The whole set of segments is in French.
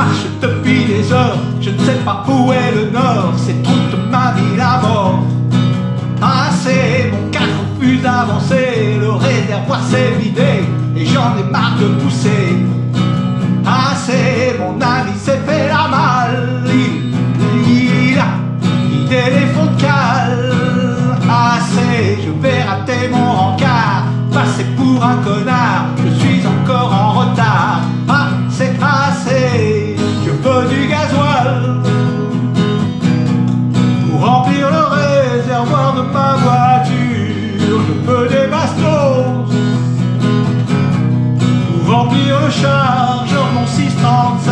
marche depuis des heures, je ne sais pas où est le nord, c'est toute ma vie la mort. Assez, mon carreau refuse d'avancer, le réservoir s'est vidé et j'en ai marre de pousser. De mon 635.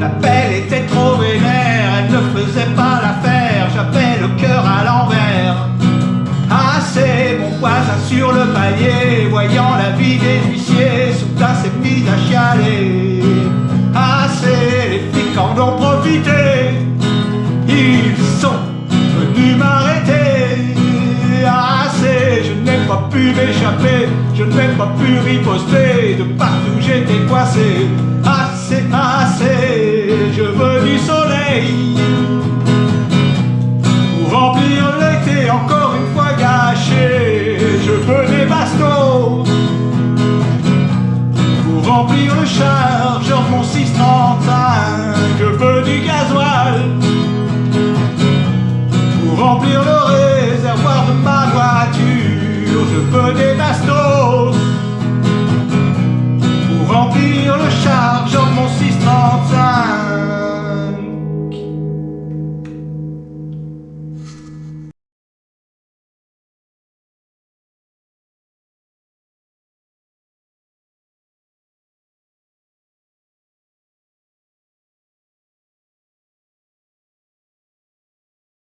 La pelle était trop vénère, elle ne faisait pas l'affaire, j'avais le cœur à l'envers. Assez, mon voisin sur le palier, voyant la vie des huissiers, soudain s'est mis Assez, les flics en ont profité, ils sont venus m'arrêter. Assez, je n'ai pas pu m'échapper, je n'ai pas pu riposter, de partout j'étais coincé. Assez, assez, remplir le chargeur mon 635. Je veux du gasoil pour remplir le réservoir de ma voiture. Je veux des bastos